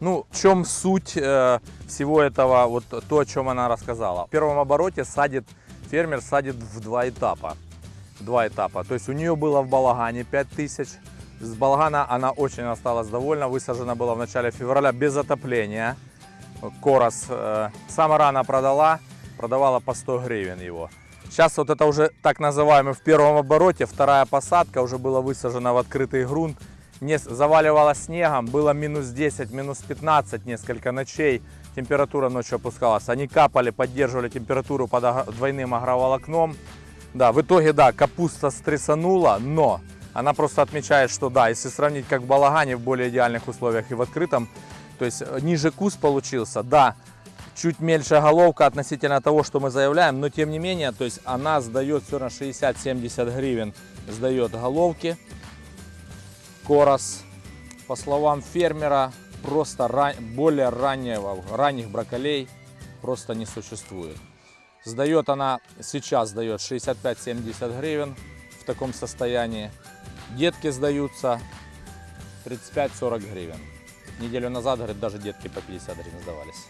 Ну, в чем суть э, всего этого, вот то, о чем она рассказала. В первом обороте садит, фермер садит в два этапа. Два этапа. То есть у нее было в балагане 5000. С балагана она очень осталась довольна. Высажена была в начале февраля без отопления. Корос э, самая рано продала, продавала по 100 гривен его. Сейчас вот это уже так называемый в первом обороте, вторая посадка уже была высажена в открытый грунт. Не заваливала снегом, было минус 10, минус 15 несколько ночей. Температура ночью опускалась. Они капали, поддерживали температуру под двойным агроволокном. Да, в итоге, да, капуста стрессанула, но она просто отмечает, что да, если сравнить как в балагане в более идеальных условиях и в открытом, то есть э, ниже куст получился, да, чуть меньше головка относительно того, что мы заявляем, но тем не менее, то есть она сдает все на 60-70 гривен, сдает головки. Корос, по словам фермера, просто ра- более раннего, ранних брокколей просто не существует. Сдает она, сейчас сдает 65-70 гривен в таком состоянии. Детки сдаются 35-40 гривен. Неделю назад, говорит, даже детки по 50 гривен сдавались.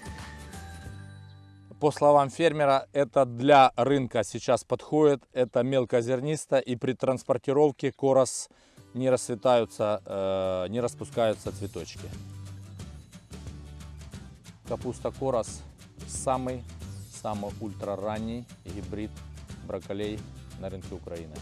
По словам фермера, это для рынка сейчас подходит. Это мелкозернисто и при транспортировке корос не расцветаются, э, не распускаются цветочки. Капуста корос самый, самый ультраранний гибрид брокколей на рынке Украины.